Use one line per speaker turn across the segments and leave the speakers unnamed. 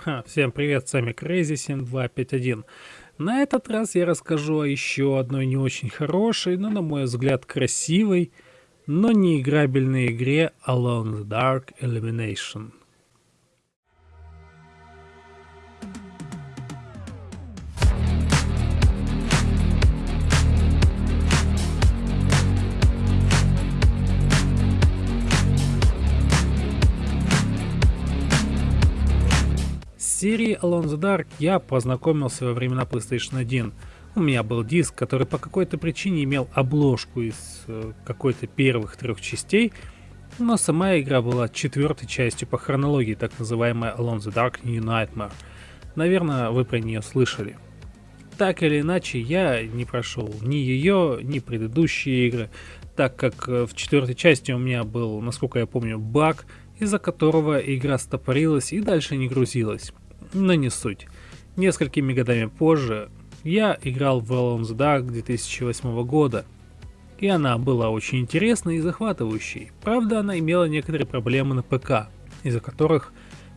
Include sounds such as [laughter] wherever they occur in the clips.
Ха, всем привет, с вами Crazy7251. На этот раз я расскажу о еще одной не очень хорошей, но на мой взгляд красивой, но не играбельной игре Alone the Dark Elimination. Серией Alone the Dark я познакомился во времена PlayStation 1. У меня был диск, который по какой-то причине имел обложку из э, какой-то первых трех частей, но сама игра была четвертой частью по хронологии, так называемая Alone the Dark New Nightmare. Наверное, вы про нее слышали. Так или иначе, я не прошел ни ее, ни предыдущие игры, так как э, в четвертой части у меня был, насколько я помню, баг, из-за которого игра стопорилась и дальше не грузилась но не суть. Несколькими годами позже я играл в Alone the Dark 2008 года, и она была очень интересной и захватывающей. Правда, она имела некоторые проблемы на ПК, из-за которых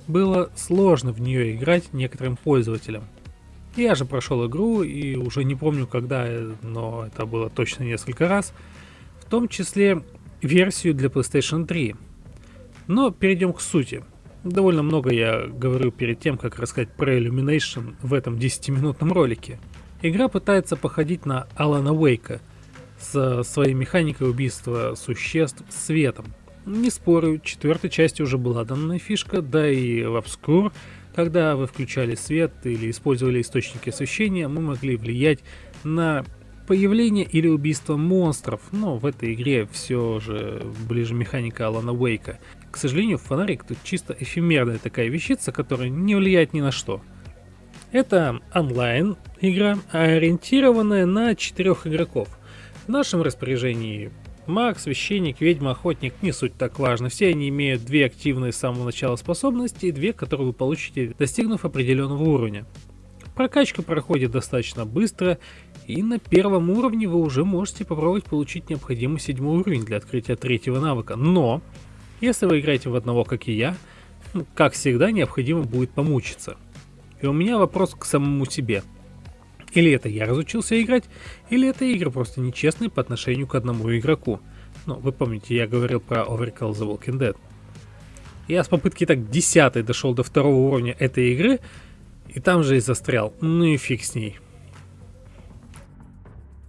было сложно в нее играть некоторым пользователям. Я же прошел игру и уже не помню когда, но это было точно несколько раз, в том числе версию для PlayStation 3. Но перейдем к сути. Довольно много я говорю перед тем, как рассказать про Illumination в этом 10-минутном ролике. Игра пытается походить на Алана Уэйка со своей механикой убийства существ светом. Не спорю, четвертой части уже была данная фишка, да и в Obscure, когда вы включали свет или использовали источники освещения, мы могли влиять на появление или убийство монстров, но в этой игре все же ближе механика Алана Уэйка. К сожалению, фонарик тут чисто эфемерная такая вещица, которая не влияет ни на что. Это онлайн игра, ориентированная на четырех игроков. В нашем распоряжении маг, священник, ведьма, охотник, не суть так важно. Все они имеют две активные с самого начала способности и две, которые вы получите, достигнув определенного уровня. Прокачка проходит достаточно быстро, и на первом уровне вы уже можете попробовать получить необходимый седьмой уровень для открытия третьего навыка. Но если вы играете в одного, как и я, как всегда, необходимо будет помучиться. И у меня вопрос к самому себе. Или это я разучился играть, или это игры просто нечестные по отношению к одному игроку. Ну, вы помните, я говорил про Overkill The Walking Dead. Я с попытки так 10 дошел до второго уровня этой игры, и там же и застрял. Ну и фиг с ней.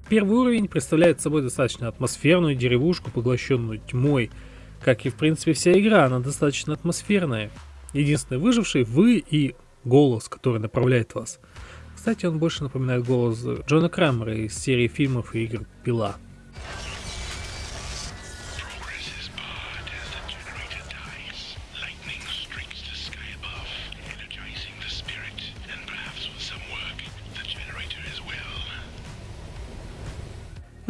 Первый уровень представляет собой достаточно атмосферную деревушку, поглощенную тьмой, как и в принципе вся игра, она достаточно атмосферная. Единственный выживший вы и голос, который направляет вас. Кстати, он больше напоминает голос Джона Крамера из серии фильмов и игр «Пила».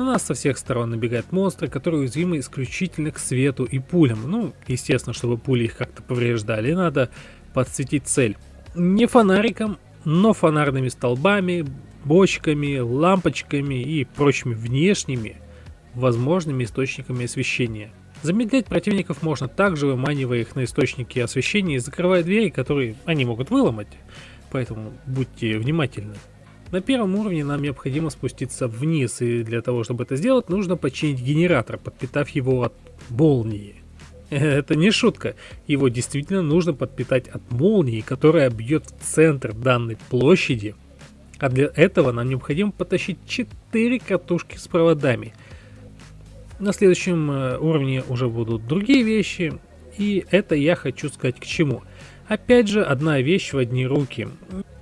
На нас со всех сторон набегают монстры, которые уязвимы исключительно к свету и пулям. Ну, естественно, чтобы пули их как-то повреждали, надо подсветить цель. Не фонариком, но фонарными столбами, бочками, лампочками и прочими внешними возможными источниками освещения. Замедлять противников можно также, выманивая их на источники освещения и закрывая двери, которые они могут выломать. Поэтому будьте внимательны. На первом уровне нам необходимо спуститься вниз, и для того, чтобы это сделать, нужно починить генератор, подпитав его от молнии. [laughs] Это не шутка, его действительно нужно подпитать от молнии, которая бьет в центр данной площади. А для этого нам необходимо потащить 4 катушки с проводами. На следующем э, уровне уже будут другие вещи, и это я хочу сказать к чему. Опять же, одна вещь в одни руки.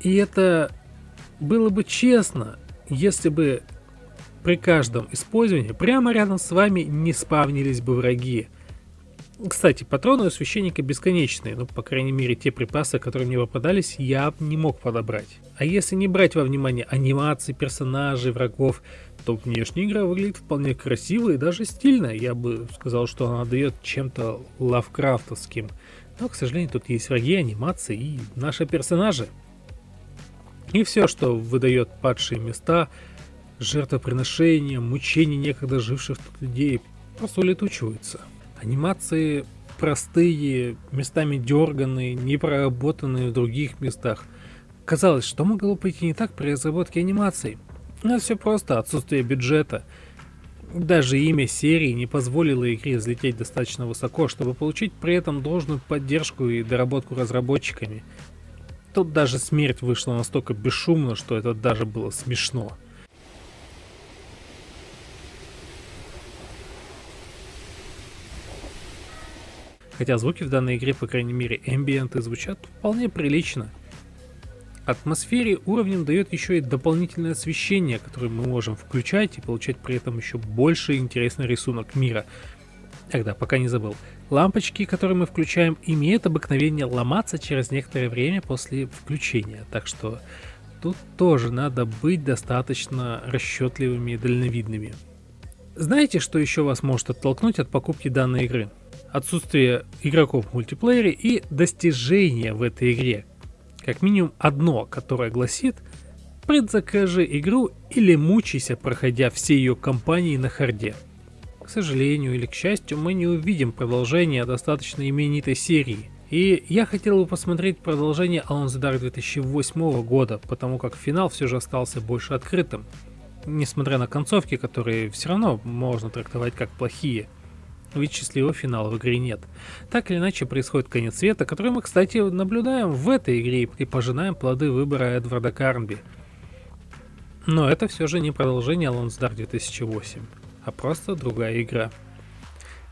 И это было бы честно, если бы при каждом использовании прямо рядом с вами не спавнились бы враги. Кстати, патроны у священника бесконечные, ну, по крайней мере, те припасы, которые мне попадались, я не мог подобрать. А если не брать во внимание анимации персонажей, врагов, то внешняя игра выглядит вполне красиво и даже стильно. Я бы сказал, что она дает чем-то лавкрафтовским. Но, к сожалению, тут есть враги, анимации и наши персонажи. И все, что выдает падшие места, жертвоприношения, мучения некогда живших тут людей, просто улетучиваются. Анимации простые, местами дерганные, не проработанные в других местах. Казалось, что могло пойти не так при разработке анимации? Но все просто, отсутствие бюджета. Даже имя серии не позволило игре взлететь достаточно высоко, чтобы получить при этом должную поддержку и доработку разработчиками. Тут даже смерть вышла настолько бесшумно, что это даже было смешно. Хотя звуки в данной игре, по крайней мере эмбиенты, звучат вполне прилично. Атмосфере уровнем дает еще и дополнительное освещение, которое мы можем включать и получать при этом еще больше интересный рисунок мира. Тогда, пока не забыл. Лампочки, которые мы включаем, имеют обыкновение ломаться через некоторое время после включения, так что тут тоже надо быть достаточно расчетливыми и дальновидными. Знаете, что еще вас может оттолкнуть от покупки данной игры? отсутствие игроков в мультиплеере и достижения в этой игре. Как минимум одно, которое гласит «Предзакажи игру или мучайся, проходя все ее кампании на харде». К сожалению или к счастью, мы не увидим продолжение достаточно именитой серии. И я хотел бы посмотреть продолжение Alone the Dark 2008 года, потому как финал все же остался больше открытым. Несмотря на концовки, которые все равно можно трактовать как плохие – ведь счастливого финала в игре нет. Так или иначе происходит конец света, который мы, кстати, наблюдаем в этой игре и пожинаем плоды выбора Эдварда Карнби. Но это все же не продолжение Alone Dark 2008, а просто другая игра.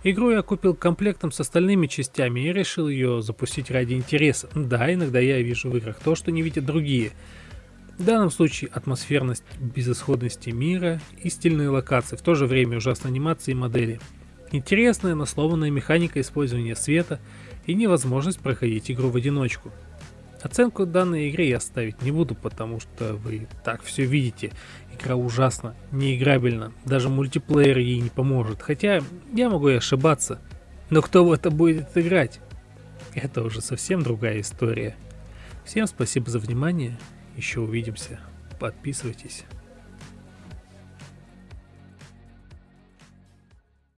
Игру я купил комплектом с остальными частями и решил ее запустить ради интереса. Да, иногда я вижу в играх то, что не видят другие. В данном случае атмосферность безысходности мира и стильные локации, в то же время ужасные анимации и модели – Интересная, но сломанная механика использования света и невозможность проходить игру в одиночку. Оценку данной игре я ставить не буду, потому что вы так все видите. Игра ужасна, неиграбельна, даже мультиплеер ей не поможет. Хотя я могу и ошибаться. Но кто в это будет играть? Это уже совсем другая история. Всем спасибо за внимание, еще увидимся. Подписывайтесь.